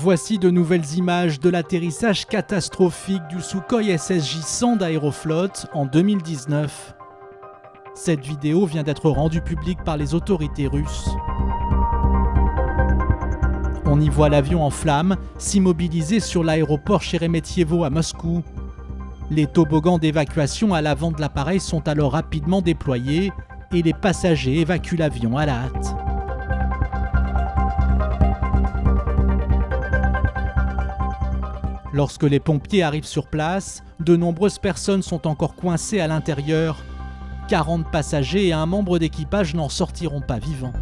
Voici de nouvelles images de l'atterrissage catastrophique du Sukhoi SSJ-100 d'Aeroflot en 2019. Cette vidéo vient d'être rendue publique par les autorités russes. On y voit l'avion en flammes s'immobiliser sur l'aéroport Sheremetyevo à Moscou. Les toboggans d'évacuation à l'avant de l'appareil sont alors rapidement déployés et les passagers évacuent l'avion à la hâte. Lorsque les pompiers arrivent sur place, de nombreuses personnes sont encore coincées à l'intérieur. 40 passagers et un membre d'équipage n'en sortiront pas vivants.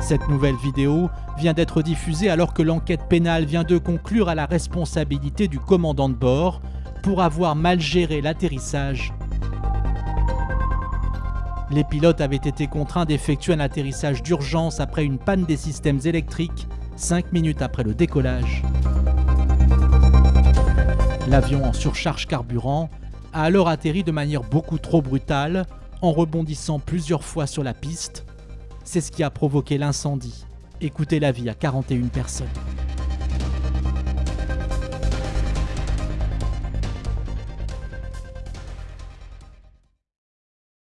Cette nouvelle vidéo vient d'être diffusée alors que l'enquête pénale vient de conclure à la responsabilité du commandant de bord pour avoir mal géré l'atterrissage. Les pilotes avaient été contraints d'effectuer un atterrissage d'urgence après une panne des systèmes électriques 5 minutes après le décollage. L'avion en surcharge carburant a alors atterri de manière beaucoup trop brutale en rebondissant plusieurs fois sur la piste. C'est ce qui a provoqué l'incendie et coûté la vie à 41 personnes.